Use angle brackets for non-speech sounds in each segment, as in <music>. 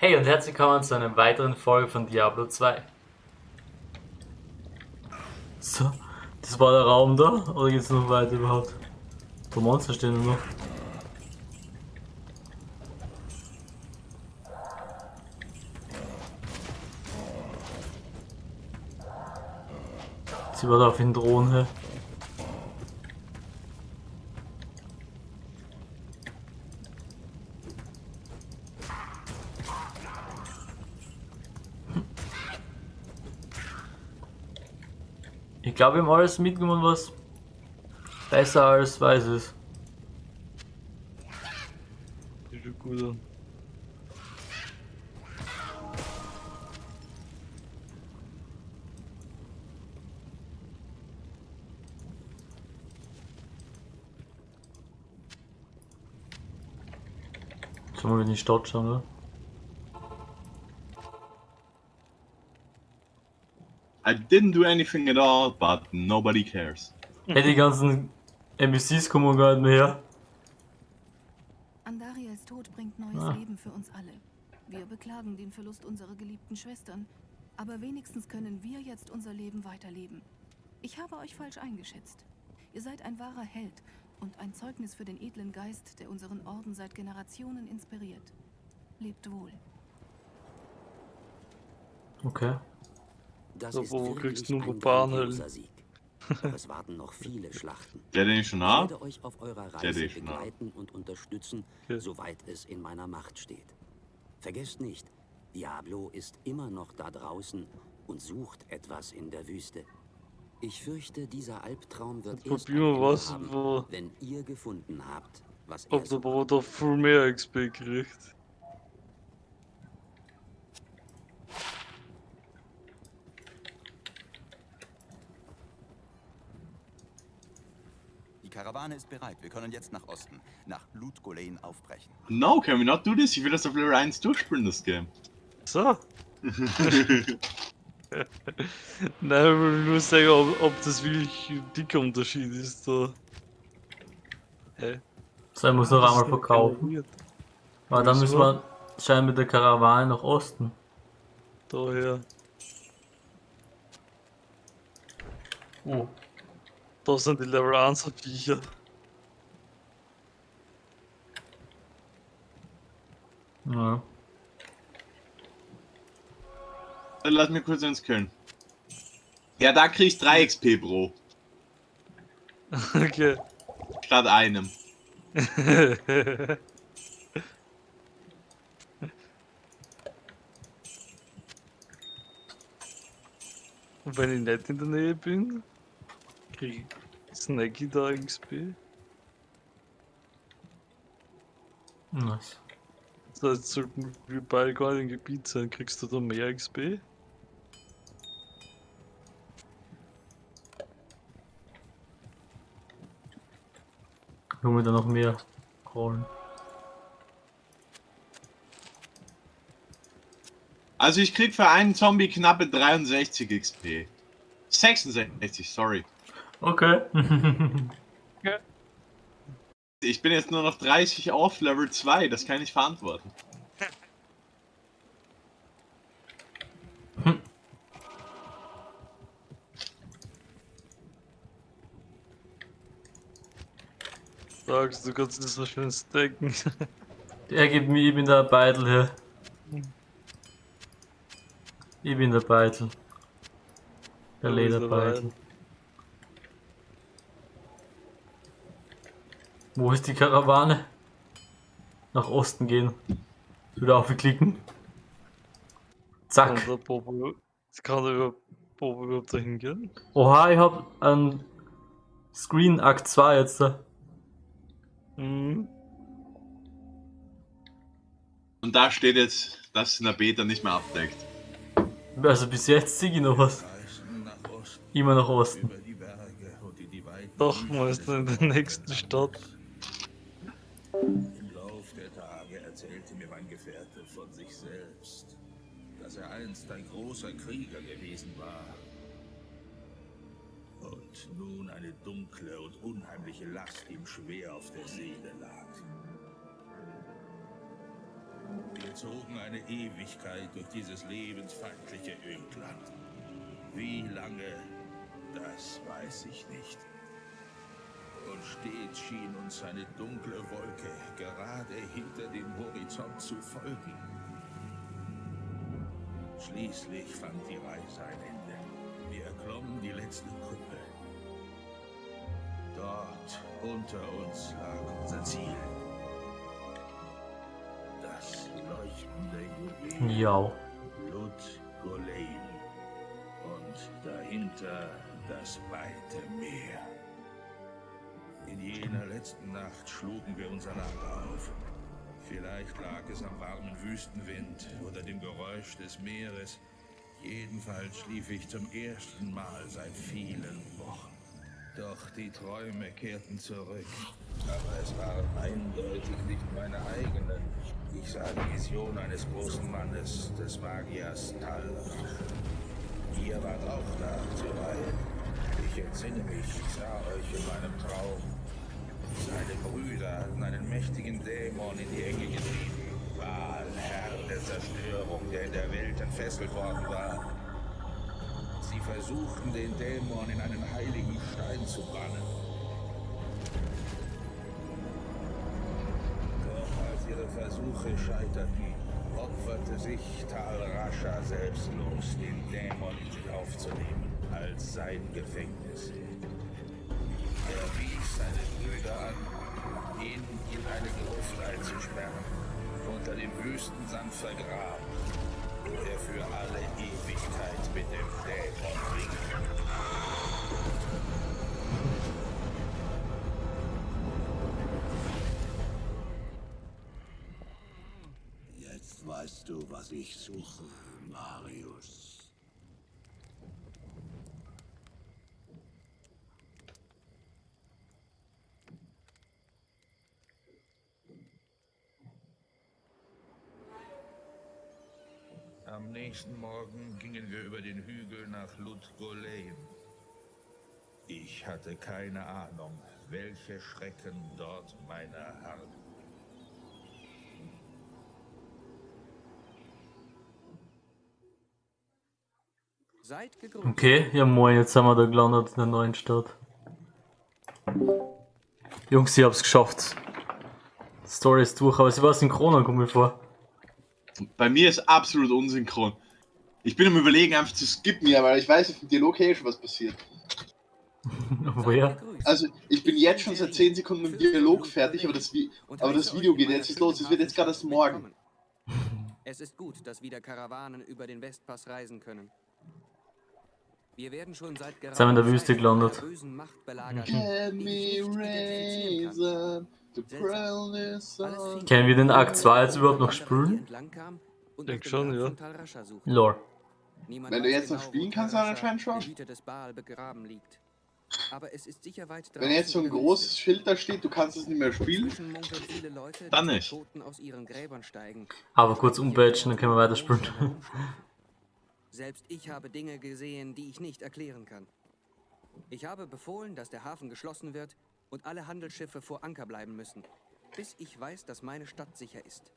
Hey und herzlich willkommen zu einer weiteren Folge von Diablo 2. So, das war der Raum da? Oder geht's noch weiter überhaupt? Wo Monster stehen noch. Sie war da auf den Drohnen, glaube, wir haben alles mitgenommen, was besser als weiß ist. Sieht gut an. Sollen wir in die Stadt schauen, oder? I didn't do anything at all, but nobody cares. Hey, die ganzen NPCs kommen gar nicht mehr her. Andariels Tod bringt neues Ah. Leben für uns alle. Wir beklagen den Verlust unserer geliebten Schwestern, aber wenigstens können wir jetzt unser Leben weiterleben. Ich habe euch falsch eingeschätzt. Ihr seid ein wahrer Held und ein Zeugnis für den edlen Geist, der unseren Orden seit Generationen inspiriert. Lebt wohl. Okay. Das So, ist wo kriegst du ein nur. Doch es warten noch viele Schlachten. Der, den ich schon Ich habe? werde euch auf eurer Der, Reise ich habe. begleiten und unterstützen, Okay. soweit es in meiner Macht steht. Vergesst nicht, Diablo ist immer noch da draußen und sucht etwas in der Wüste. Ich fürchte, dieser Albtraum wird Jetzt erst wir was, haben, wo- wenn ihr gefunden habt, was er Ob der sucht. Bauer da viel mehr XP kriegt. Karawane ist bereit. Wir können jetzt nach Osten, nach Ludgolein aufbrechen. No, can we not do this? Ich will das auf Level 1 durchspielen, das Game. So. <laughs> Nein, ich will nur sagen, ob, ob das wirklich ein dicker Unterschied ist. Da. Hä? So, ich muss noch Das einmal verkaufen. Aber dann müssen wir scheinbar mit der Karawane nach Osten. Daher. Oh. Da sind die Level 1 Viecher. Ja. Dann lass mir kurz ins Köln. Ja, da krieg ich 3 XP pro. Okay. Statt einem. <laughs> Und wenn ich nicht in der Nähe bin, krieg ich Snacky da XP. Nice. Das heißt, sollten wir beide gar nicht im Gebiet sein, kriegst du da mehr XP? Können wir da noch mehr holen? Also ich krieg für einen Zombie knappe 63 XP. 66, sorry. Okay. <laughs> Ich bin jetzt nur noch 30 auf Level 2, das kann ich verantworten. <laughs> Sagst du, kannst das so schön stacken. Der <laughs> gibt mir, ich bin der Beitel hier. Ich bin der Beitel. Der Lederbeitel. Wo ist die Karawane? Nach Osten gehen. Wieder aufklicken. Kann Zack. der Bobo, kann der Bobo überhaupt dahin gehen? Oha, ich hab ein Screen Akt 2 jetzt da. Mhm. Und da steht jetzt, dass in der Beta nicht mehr abdeckt. Also bis jetzt sehe ich noch was. Immer nach Osten. Doch, man ist in der nächsten Stadt. Im Lauf der Tage erzählte mir mein Gefährte von sich selbst, dass er einst ein großer Krieger gewesen war. Und nun eine dunkle und unheimliche Last ihm schwer auf der Seele lag. Wir zogen eine Ewigkeit durch dieses lebensfeindliche Ödland. Wie lange, das weiß ich nicht. Und stets schien uns eine dunkle Wolke gerade hinter dem Horizont zu folgen. Schließlich fand die Reise ein Ende. Wir erklommen die letzte Kuppe. Dort unter uns lag unser Ziel. Das leuchtende Juwel. Ja. Blut Golein. Und dahinter das weite Meer. In jener letzten Nacht schlugen wir unser Lager auf. Vielleicht lag es am warmen Wüstenwind oder dem Geräusch des Meeres. Jedenfalls schlief ich zum ersten Mal seit vielen Wochen. Doch die Träume kehrten zurück. Aber es waren eindeutig nicht meine eigenen. Ich sah die Vision eines großen Mannes, des Magiers Talrach. Ihr wart auch da zuweilen. Ich entsinne mich, ich sah euch in meinem Traum. Seine Brüder hatten einen mächtigen Dämon in die Enge getrieben. Baal, Herr der Zerstörung, der in der Welt entfesselt worden war. Sie versuchten, den Dämon in einen heiligen Stein zu bannen. Doch als ihre Versuche scheiterten, opferte sich Tal Rasha selbstlos, den Dämon in sich aufzunehmen, als sein Gefängnis. An, ihn in eine Gruft einzusperren, unter dem Wüstensand vergraben, wo er für alle Ewigkeit mit dem Dämon ringt. Jetzt weißt du, was ich suche, Marius. Am nächsten Morgen gingen wir über den Hügel nach Ludgolein. Ich hatte keine Ahnung, welche Schrecken dort meine harren. Seid gegrüßt. Okay, ja moin, jetzt sind wir da gelandet in der neuen Stadt. Jungs, ich hab's geschafft. Die Story ist durch, aber sie war synchron, kommt mir vor. Bei mir ist absolut unsynchron. Ich bin am überlegen, einfach zu skippen, ja, weil ich weiß auf dem Dialog eh schon was passiert. <laughs> Woher? Also, ich bin jetzt schon seit 10 Sekunden mit dem Dialog fertig, aber das, Vi aber das Video geht jetzt ist los. Es wird jetzt gerade erst morgen. Es ist gut, dass wieder Karawanen über den Westpass reisen können. Wir werden schon seit sind wir in der Wüste gelandet. bösen Ich Können wir den Akt 2 jetzt als überhaupt noch spielen? entlang kam und Denk nach dem schon, ja. Lore. Wenn du jetzt noch spielen kannst, dann anscheinend schon. Wenn jetzt so ein großes. Schild da steht, du kannst es nicht mehr spielen, Dann nicht. Toten aus ihren Gräbern steigen. Aber kurz umbadgen, dann können wir weiterspielen. Selbst ich habe Dinge gesehen, die ich nicht erklären kann. Ich habe befohlen, dass der Hafen geschlossen wird und alle Handelsschiffe vor Anker bleiben müssen, bis ich weiß, dass meine Stadt sicher ist.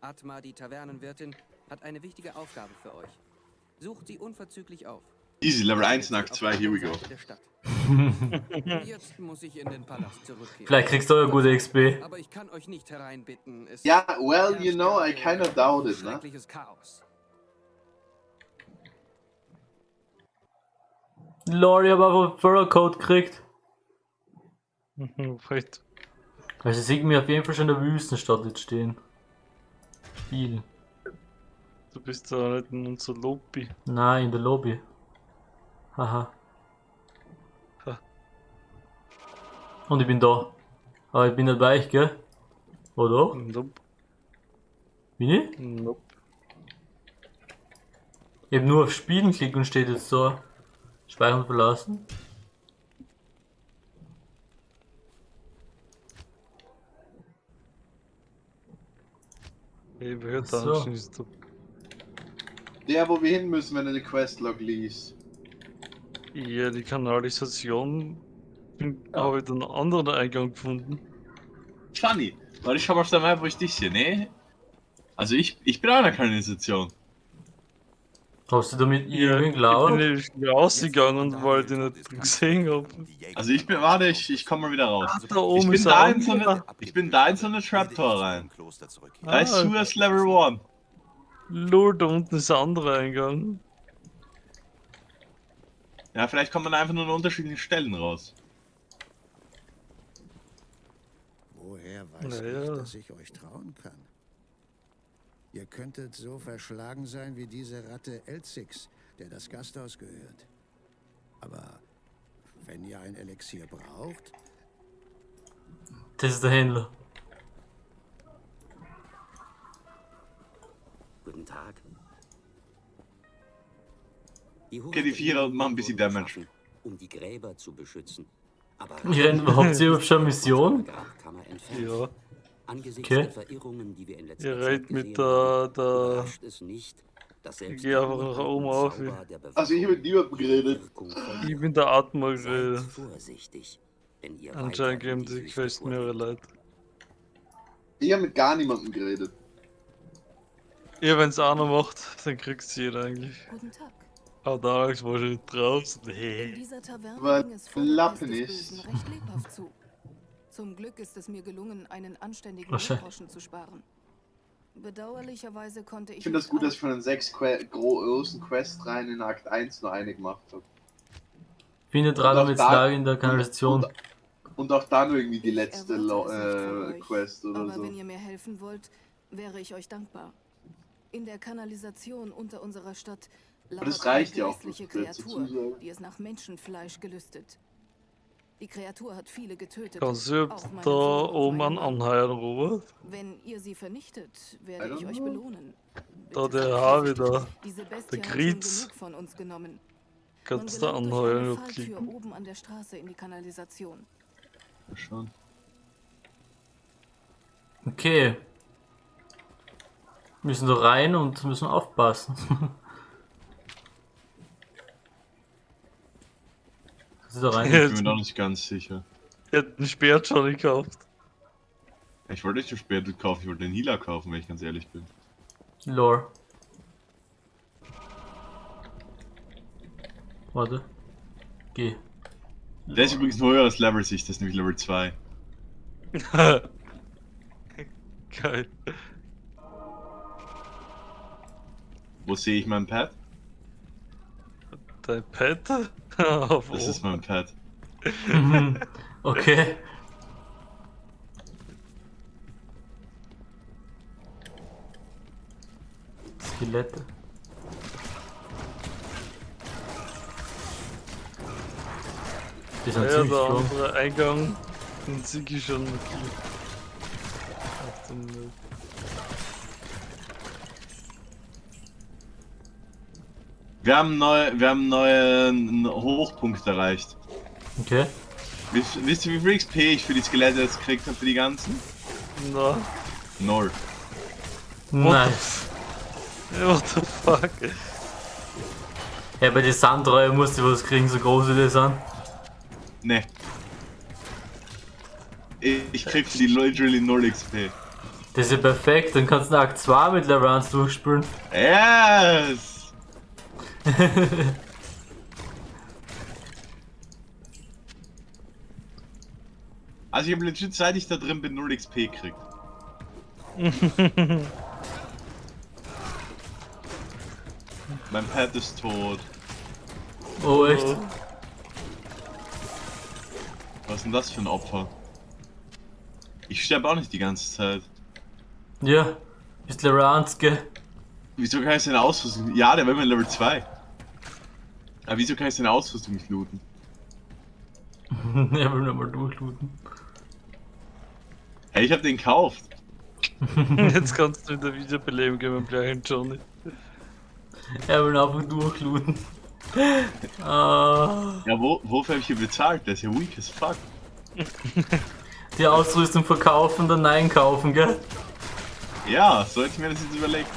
Atma, die Tavernenwirtin, hat eine wichtige Aufgabe für euch. Sucht sie unverzüglich auf. easy, Level 1 Findet und sie Akt auf 2, der here we go. <laughs> Jetzt muss ich in den Palast zurückkehren. Vielleicht kriegst du ja gute XP. Aber ich kann euch nicht hereinbitten. Es Ja, well, you know, I gerade kinda doubt it, ne? Chaos. Lore, ich hab einfach Furrow Gekriegt. Vielleicht. Also sieht mir auf jeden Fall schon in der Wüstenstadt jetzt stehen. Spiel. Du bist da nicht in unserer Lobby. Nein, in der Lobby. Haha. Ha. Und ich bin da. Aber ich bin nicht bei euch, gell? Oder? Nope. Bin ich? Nope. Ich hab nur auf Spielen geklickt und steht jetzt so. Speichern verlassen. Ich hört Ach so. anschließend. So. Der, wo wir hin müssen, wenn du die Questlog liest. Ja, die Kanalisation habe ich dann einen anderen Eingang gefunden. Funny. Warte, ich mal auf der Map, wo ich dich sehe, ne? Also ich, ich bin auch in der Kanalisation. Hast du damit Ja, irgendwie ich gelauert? bin rausgegangen, ich ihn nicht gesehen habe. Also ich bin, warte, ich, ich komme mal wieder raus. Da Ich oben bin ist da in so eine, ich bin da in so eine Trapdoor rein. Da ist Ah. Sewers Level 1. Lol, da unten ist der andere Eingang. Ja, vielleicht kommt man einfach nur an unterschiedlichen Stellen raus. Woher weiß Naja. ich, dass ich euch trauen kann? Ihr könntet so verschlagen sein wie diese Ratte Elzix, der das Gasthaus gehört. Aber wenn ihr ein Elixier braucht, Das ist der Händler. Guten Tag. Die Okay, die Vierer machen ein bisschen Damage. Um die Gräber zu beschützen. Aber Ich renn überhaupt hier <laughs> schon Mission? Ja. Angesichts Okay. der Verirrungen, die wir in letzter Ihr Zeit mit der, der überrascht es nicht, dass selbst geh einfach nach oben auf. Also ich habe mit niemandem geredet. Ich bin der Atmer Seid geredet. wenn Anscheinend in geben die die Wüste Quest mehrere. Leute. Ich habe mit gar niemandem geredet. Ja, wenn's einer macht, dann kriegt's jeder eigentlich. Guten Tag. Ah, da ist wahrscheinlich draußen. In Nee. dieser Taverne ging es vor recht lebhaft zu. Zum Glück ist es mir gelungen, einen anständigen. Groschen zu sparen. Bedauerlicherweise konnte ich. Ich finde das gut, dass ich von den sechs que großen Questreihen in Akt 1 nur eine gemacht habe. Findet auch jetzt da- Lage in der Kanalisation. Und, und auch dann irgendwie die letzte äh, Quest oder Aber so. wenn ihr mir helfen wollt, wäre ich euch dankbar. In der Kanalisation unter unserer Stadt Aber das lauert reicht eine ja auch, Kreatur, die es nach Menschenfleisch gelüstet. Die Kreatur hat viele getötet. Kannst du da oben anheuern, Robert? Wenn ihr sie vernichtet, werde ich euch belohnen. Da Bitte der da. Diese Bestie Der genommen. Kannst du durch anheuern klicken. oben an der Straße in die Kanalisation. Schon. Okay. Müssen da rein und müssen aufpassen. <laughs> Kannst du da rein? <laughs> Ich bin mir noch nicht ganz sicher. Er hat einen Speer schon gekauft. Ich wollte nicht den Spätel kaufen, ich wollte den Healer kaufen, wenn ich ganz ehrlich bin. Lore. Warte. Geh. Der ist übrigens ein höheres Level sich, das ist nämlich Level 2. <laughs> Geil. Wo sehe ich mein Pad? Dein Pet? Auf <laughs> Das ist mein Pad. Mhm. okay. Skelette. Die sind Ja, ziemlich der andere Eingang, den sehe ich schon gekillt. Ach, den, äh, Wir haben neu, wir haben einen neuen Hochpunkt erreicht. Okay. Wisst, wisst ihr, wie viel XP ich für die Skelette jetzt gekriegt habe für die ganzen? Na, Null. Nice. what the fuck? Ja, bei den Sandreue musst du was kriegen, so groß wie die sind. Ne. Ich, krieg für die literally null XP. Das ist ja perfekt, dann kannst du Akt 2 mit 1 durchspielen. Yes! <laughs> Also ich habe legit, seit ich da drin bin, 0 XP gekriegt. <laughs> mein Pet ist tot. Oh, echt? Was ist denn das für ein Opfer? Ich sterbe auch nicht die ganze Zeit. Ja. Bist Level 1, gell? Wieso kann ich seine Ausrüstung... Ja, der war immer Level 2. Aber wieso kann ich seine Ausrüstung nicht looten? <laughs> er will nochmal durchlooten. Hey, ich hab den gekauft. <laughs> Jetzt kannst du wieder Wiederbeleben geben im gleichen Johnny. Er will einfach durchlooten. <laughs> Ah, Ja, wo, wofür hab ich hier bezahlt? Der ist ja weak as fuck. die Ausrüstung verkaufen, dann Nein kaufen, gell? Ja, so hätte ich mir das jetzt überlegt.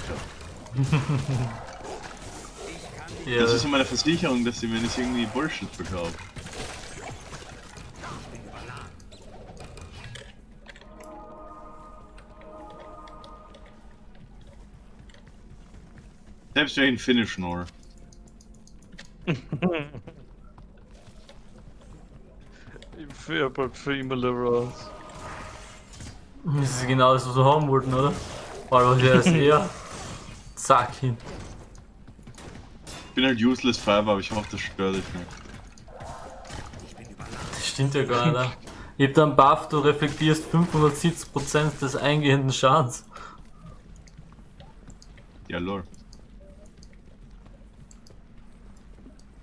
Ja. Das ist so meine Versicherung, dass sie mir nicht irgendwie Bullshit verkauft. Selbst wenn ich ihn wäre bald für immer Level 1. Das ist genau das, was wir haben wollten, oder? Aber der ist eher. Zack hin. Ich bin halt useless Five, aber ich hoffe, das stört dich nicht. Das stimmt ja gar nicht. ne? Ich hab da einen Buff, du reflektierst 570% des eingehenden Schadens. Ja, lol.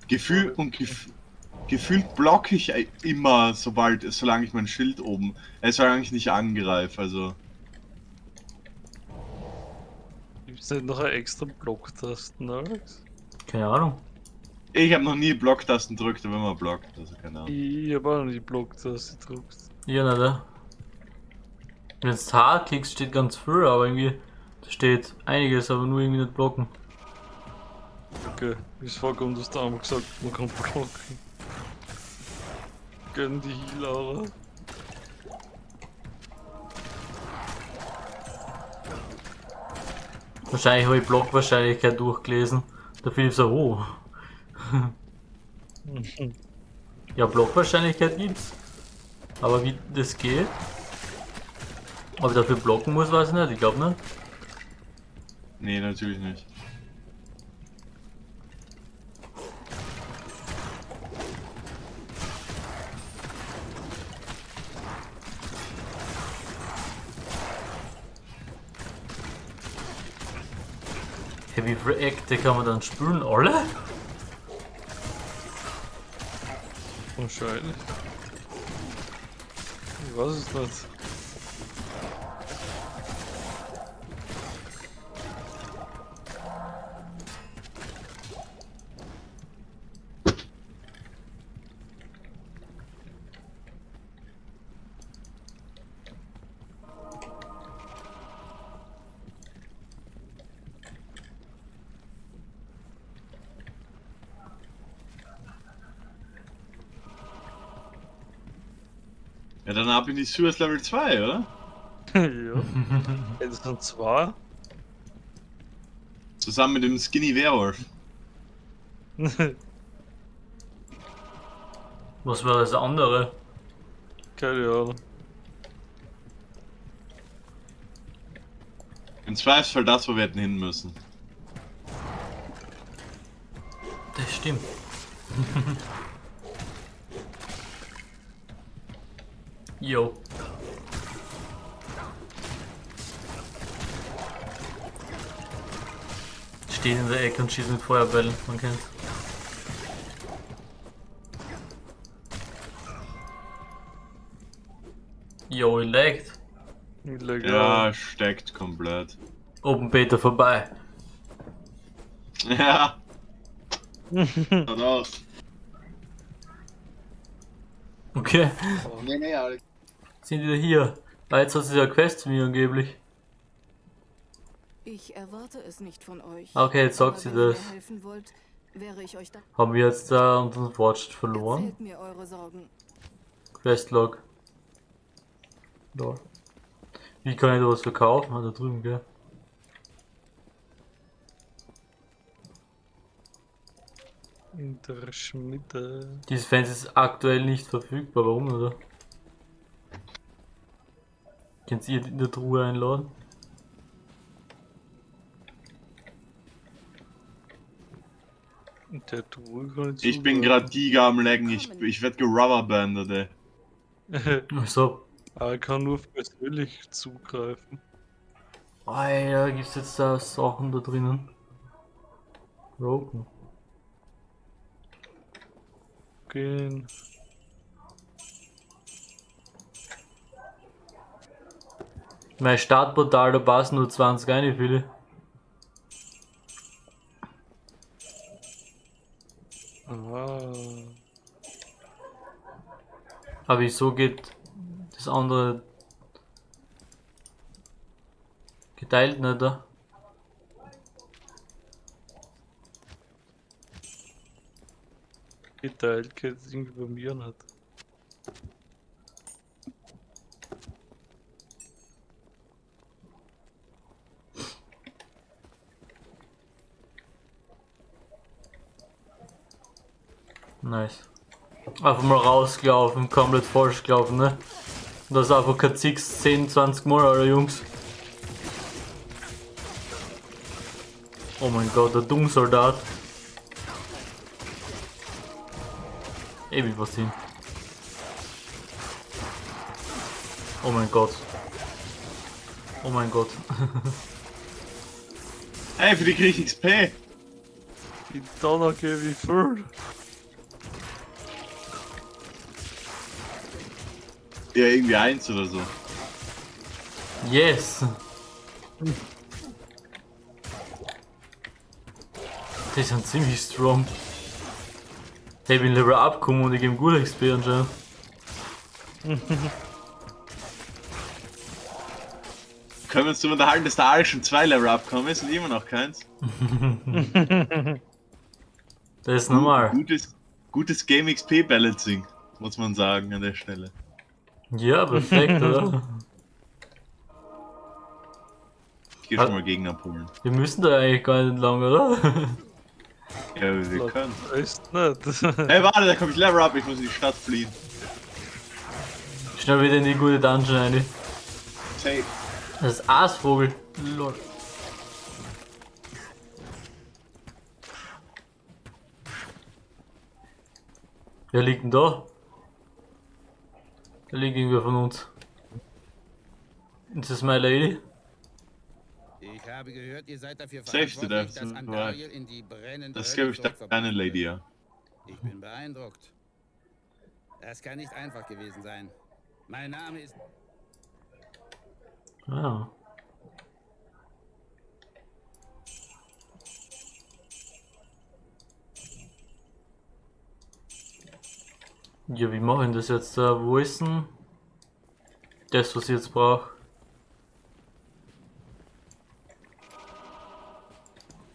Gefühl und gef gefühlt blocke ich äh, immer, sobald, solange ich mein Schild oben, äh, solange ich nicht angreife, also. Gibt es nicht noch eine extra Blocktasten, Alex? Keine Ahnung. Ich habe noch nie Blocktasten gedrückt, wenn man blockt, also keine Ahnung. Ich habe auch noch die Blocktaste gedrückt. Ja, nicht, ne? Wenn du jetzt H klickst, steht ganz viel, aber irgendwie da steht einiges, aber nur irgendwie nicht blocken. Okay, ist vollkommen das da gesagt, man kann blocken. Gönn die Heal, Wahrscheinlich habe ich Blockwahrscheinlichkeit durchgelesen. Der Philipp so, oh. <laughs> ja, Blockwahrscheinlichkeit gibt's. Aber wie das geht? Ob ich dafür blocken muss, weiß ich nicht. Ich glaube nicht. Nee, natürlich nicht. Hey, wie viele kann man dann spülen? Alle? Wahrscheinlich. Ich weiß es nicht. Ab in die Sewers Level 2, oder? ja. <laughs> Sind zwei. Zusammen mit dem Skinny Werwolf. <laughs> Was war das andere? Keine Ahnung. Im Zweifelsfall das, wo wir hätten hin müssen. Das stimmt. <laughs> Jo. Stehen in der Ecke und schießen mit Feuerbällen, man kennt's. Jo, ihr laggt. Ja, steckt komplett. Open Beta vorbei. Ja. <laughs> Schaut aus. Okay, Nee, nee, Alex. Sind wieder hier. Ah, jetzt hat sie ja Quest für mich angeblich. Ich erwarte es nicht von euch. Okay, jetzt sagt sie das. mir wollt, wäre ich euch da. Haben wir jetzt da unseren Fortschritt verloren? Erzählt mir eure Sorgen. Questlog. Lol. Wie kann ich da was verkaufen? Ah, da drüben, gell? In der Schmiede. Dieses Fenster ist aktuell nicht verfügbar. Warum, oder? Könnt ihr in der Truhe einladen? In der Truhe kann ich Ich bin gerade Giga am Laggen, ich, ich werd gerubberbandet, ey. gerade. <laughs> Achso. Aber ich kann nur persönlich zugreifen. Alter, gibt's jetzt da Sachen da drinnen? Broken. Gehen. Mein Startportal, da passen nur 20 rein, viele? Ah. Aber wieso geht das andere geteilt nicht da? Geteilt geht es irgendwie bei mir nicht. Nice. Einfach mal rausgelaufen, komplett falsch gelaufen, ne? Das ist einfach kein Zix 10, 20 Mal, Alter, Jungs. Oh mein Gott, der Dummsoldat. Ewig was hin. Oh mein Gott. Oh mein Gott. Hey, für die krieg ich XP. Die Donner wie viel. Ja, irgendwie eins oder so. Yes! Die sind ziemlich strong. Hey, ich bin Level abgekommen und ich gebe gut XP anscheinend. Können wir uns darüber unterhalten, dass der Ari schon zwei Level abkommen ist und immer noch keins? <laughs> Das ist normal. Gutes, gutes Game XP Balancing, muss man sagen an der Stelle. Ja, perfekt, oder? Ich geh schon mal Gegner abholen. Wir müssen da eigentlich gar nicht lang, oder? Ja, wir können. <laughs> Echt nicht. <laughs> Hey, warte, da komme ich Level up, ich muss in die Stadt fliehen. Schnell wieder in die gute Dungeon rein. Safe. Das ist Aasvogel. Lol. Wer liegt denn da? Da liegt irgendwer von uns. Ist das my lady? Ich habe gehört, ihr seid dafür verantwortlich, dass ja, Antariel in die brennende Das glaube ich, der wurde. Lady, ja. Ich bin beeindruckt. Das kann nicht einfach gewesen sein. Mein Name ist... Ja. Ja, wie mache ich das jetzt? Äh, wo ist denn das, was ich jetzt brauche?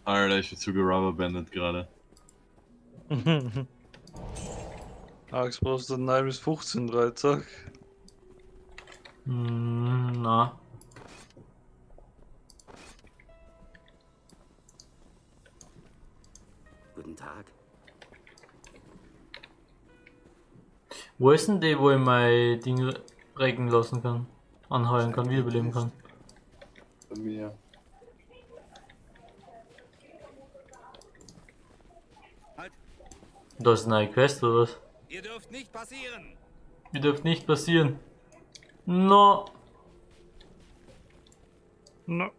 Alter, ich bin zu gerubberbandet gerade. <laughs> Alex, brauchst du 9 bis 15 Dreizack? Hm, na. Guten Tag. Wo ist denn die, wo ich mein Ding regen lassen kann? Anheuern kann, wiederbeleben kann? Bei mir. Da ist eine neue Quest oder was? Ihr dürft nicht passieren! Die dürft nicht passieren. No. No.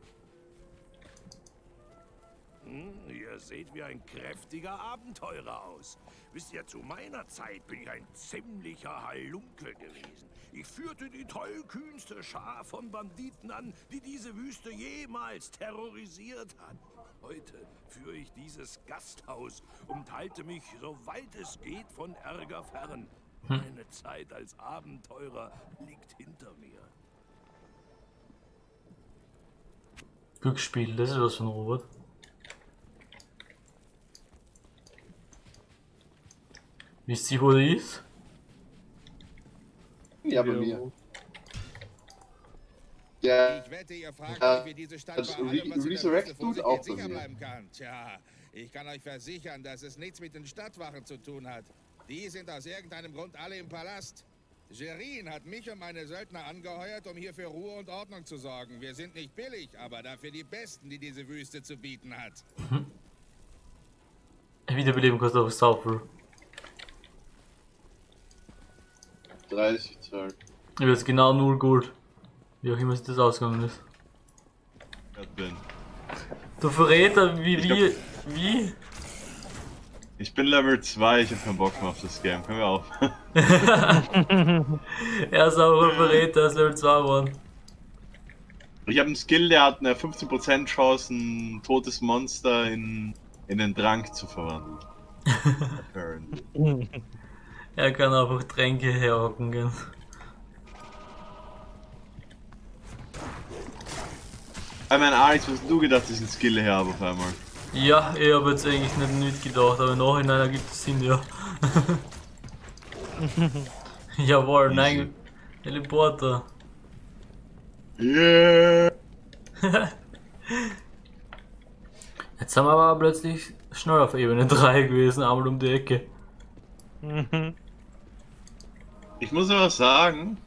Hm, ihr seht wie ein kräftiger Abenteurer aus. Wisst ihr, zu meiner Zeit bin ich ein ziemlicher Halunke gewesen. Ich führte die tollkühnste Schar von Banditen an, die diese Wüste jemals terrorisiert hat. Heute führe ich dieses Gasthaus und halte mich, soweit es geht, von Ärger fern. Meine Zeit als Abenteurer liegt hinter mir. Glücksspiel, das ist was von Robert. Wisst ihr, wo die ist? Ja, bei mir. Ja, Ich wette, ihr fragt euch, wie diese Stadt das bei allem, Re- was in der Resurrect tut auch sicher mir. bleiben kann. Tja, ich kann euch versichern, dass es nichts mit den Stadtwachen zu tun hat. Die sind aus irgendeinem Grund alle im Palast. Gerin hat mich und meine Söldner angeheuert, um hier für Ruhe und Ordnung zu sorgen. Wir sind nicht billig, aber dafür die Besten, die diese Wüste zu bieten hat. Wiederbeleben kostet auch sau viel. 30 Zoll. Ich jetzt genau 0 Gold. Wie auch immer sich das ausgegangen ist. Bin. Du Verräter, wie, Ich wie, wie? Ich bin Level 2, ich hab keinen Bock mehr auf das Game. Können wir auf. <laughs> er ist auch ein Verräter, er ist Level 2 geworden. Ich habe einen Skill, der hat eine 15% Chance, ein totes Monster in, in einen Trank zu verwandeln. <laughs> Apparently. <laughs> Er kann einfach Tränke herhocken gehen. Ich meine, Alex, was hast du gedacht, dass ich einen Skill her habe auf einmal? Ja, ich habe jetzt eigentlich nicht mitgedacht, aber im Nachhinein ergibt es Sinn, ja. <laughs> Jawohl, nein. Teleporter. Yeah! <laughs> Jetzt sind wir aber plötzlich schnell auf Ebene 3 gewesen, einmal um die Ecke. <laughs> Ich muss aber sagen,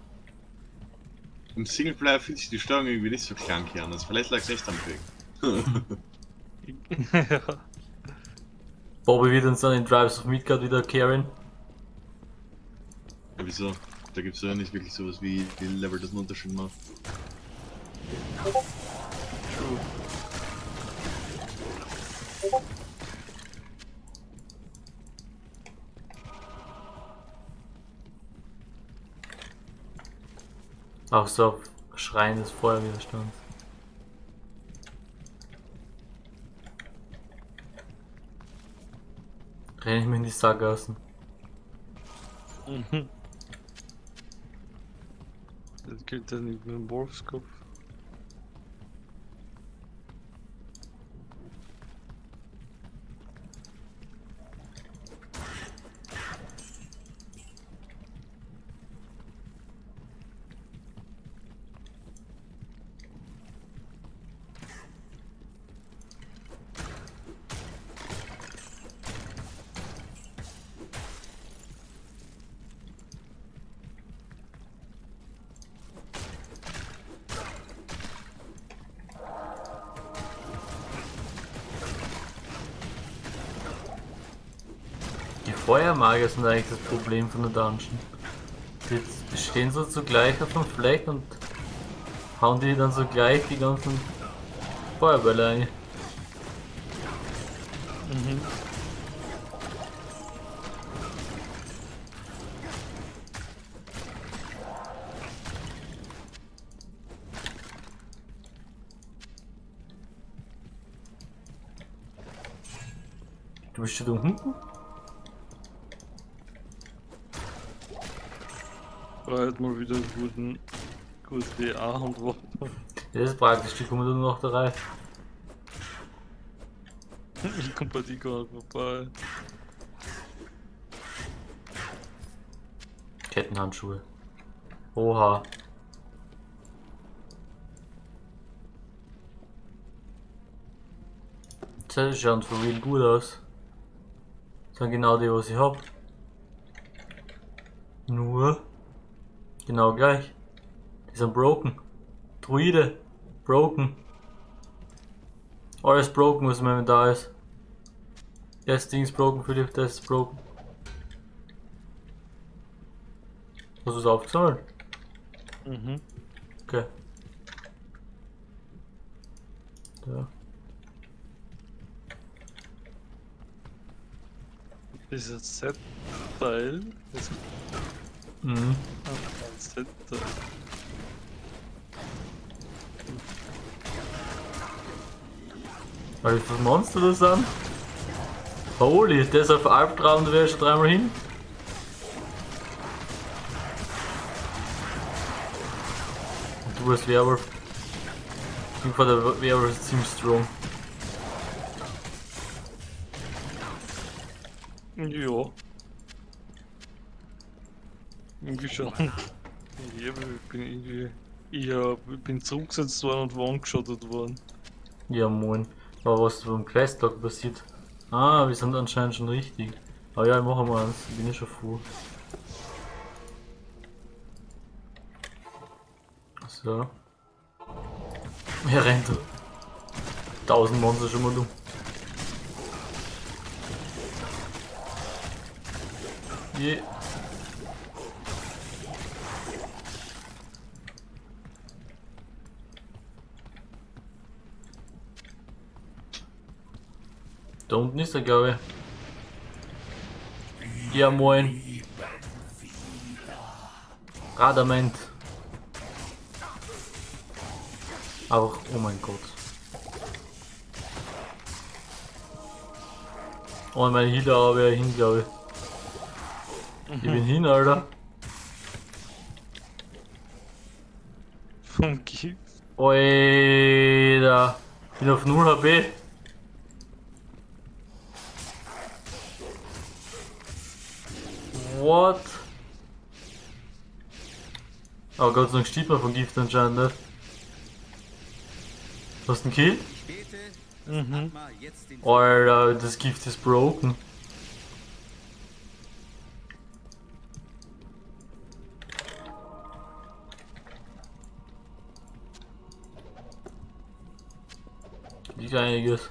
im Singleplayer fühlt sich die Steuerung irgendwie nicht so krank an. Also vielleicht lag es echt am Weg. ja. <laughs> Bobby wird uns dann in Drives of Midgard wieder carryen. Ja, wieso? Da gibt es ja nicht wirklich sowas wie, wie Level, das einen Unterschied macht. Auch so Schreien des Feuerwiderstands. Renn ich mir in die Sackgassen. Mhm. Das gilt dann nicht mit dem Wolfskopf. Feuermagier sind eigentlich das Problem von der Dungeon. Die stehen so zugleich auf dem Fleck und hauen die dann so gleich die ganzen Feuerbälle ein. Mhm. Du bist schon da unten? Bald mal wieder einen guten, gute A-Hand Das ist praktisch, die kommen dann noch da rein. Ich komm bei nicht vorbei. Kettenhandschuhe. Oha. Das schaut für real gut aus. Das sind genau die, was ich hab. Nur genau gleich. Die sind broken. Druide. Broken. Alles broken, was in meinem da ist. Das Ding ist broken, Philipp, das ist broken. Hast du es aufgesammelt? Mhm. Okay. Da. Dieser Z-Teil ist Mhm. ein Z-Teil. Weil wie viele Monster das sind? Holy, das auf Albtraum, da wäre schon dreimal hin. Und du als Werwolf. Ich bin der Werwolf ist ziemlich strong. Ja. Irgendwie schon. Ja, ich bin irgendwie. Hab, ich bin zurückgesetzt worden und one-geschottet worden. Ja moin. Aber was beim Questlog passiert? Ah, wir sind anscheinend schon richtig. Aber ja, ich mache mal eins, ich bin ja schon full. So. Er rennt. Tausend Monster schon mal du. Je. Da unten ist er, glaube ich. Ja, moin. Radament. Auch, oh mein Gott. Oh, meine Healer aber hin, glaube ich. Ich bin hin, Alter. Vom Gift. Oida. Bin auf 0 HP. what? Oh Gott sei Dank steht man von Gift anscheinend. Ne? Hast du einen Kill? Mhm. Alter, das Gift ist broken. Liegt einiges.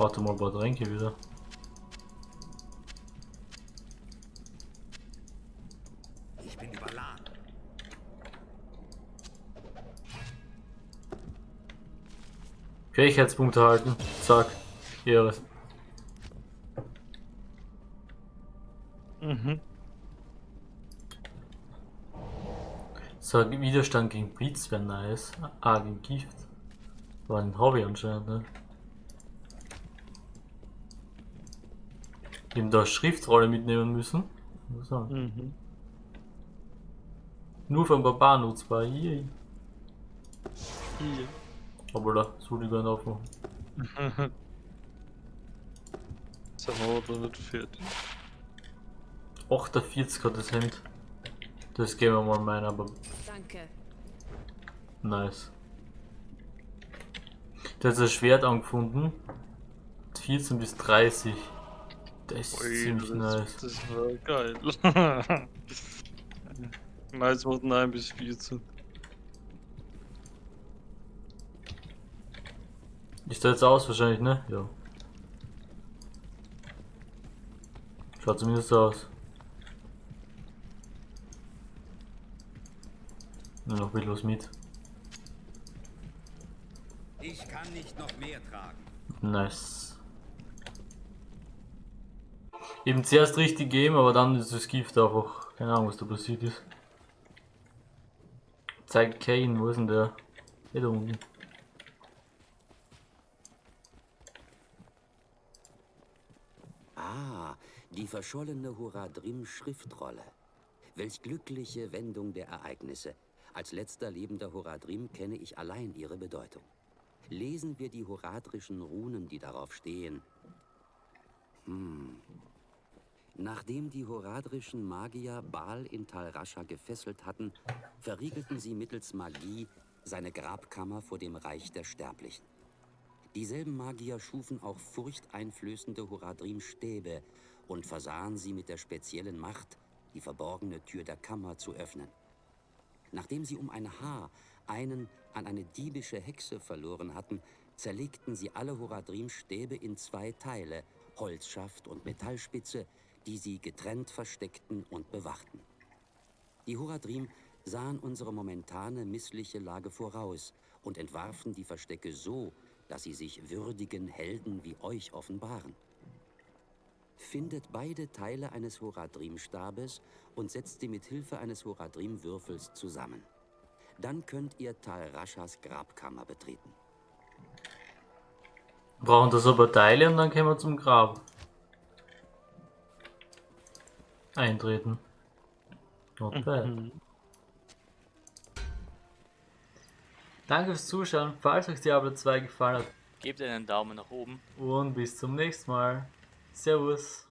Warte mal ein paar Tränke wieder. Ich bin überladen. Fähigkeitspunkte halten. Zack. Ehre. Mhm. So, Widerstand gegen Blitz wäre nice. Ah, gegen Gift. War ein Hobby anscheinend, ne? Eben da Schriftrolle mitnehmen müssen. Mhm. Nur für ein Barbar nutzbar. Hier. Hier. Aber da, soll ich gar nicht aufmachen. Sind wir aber nicht fertig. 48 hat das Hemd. Das geben wir mal meinen, aber Danke. nice. Der hat ein Schwert angefunden. 14 bis 30. Das ist Ui, ziemlich das, nice. Das war geil. Meins macht 9 bis 14. Ist der jetzt aus wahrscheinlich, ne? Ja. Schaut zumindest so aus. Nur noch ein bisschen was mit. Ich kann nicht noch mehr tragen. Nice. Eben zuerst richtig geben, aber dann ist das Gift einfach. Keine Ahnung, was da passiert ist. Zeigt Kane, wo ist denn der? Hier da unten. Ah, die verschollene Horadrim-Schriftrolle. Welch glückliche Wendung der Ereignisse. Als letzter lebender Horadrim kenne ich allein ihre Bedeutung. Lesen wir die horadrischen Runen, die darauf stehen. Hm. Nachdem die horadrischen Magier Baal in Tal Rascha gefesselt hatten, verriegelten sie mittels Magie seine Grabkammer vor dem Reich der Sterblichen. Dieselben Magier schufen auch furchteinflößende Horadrim-Stäbe und versahen sie mit der speziellen Macht, die verborgene Tür der Kammer zu öffnen. Nachdem sie um ein Haar einen an eine diebische Hexe verloren hatten, zerlegten sie alle Horadrim-Stäbe in zwei Teile, Holzschaft und Metallspitze, die sie getrennt versteckten und bewachten. Die Horadrim sahen unsere momentane missliche Lage voraus und entwarfen die Verstecke so, dass sie sich würdigen Helden wie euch offenbaren. Findet beide Teile eines Horadrim-Stabes und setzt sie mit Hilfe eines Horadrim-Würfels zusammen. Dann könnt ihr Tal Raschas Grabkammer betreten. Brauchen das aber Teile und dann können wir zum Grab. Eintreten. Not bad. Mhm. Danke fürs Zuschauen. Falls euch Diablo 2 gefallen hat Gebt einen Daumen nach oben. und bis zum nächsten Mal. Servus.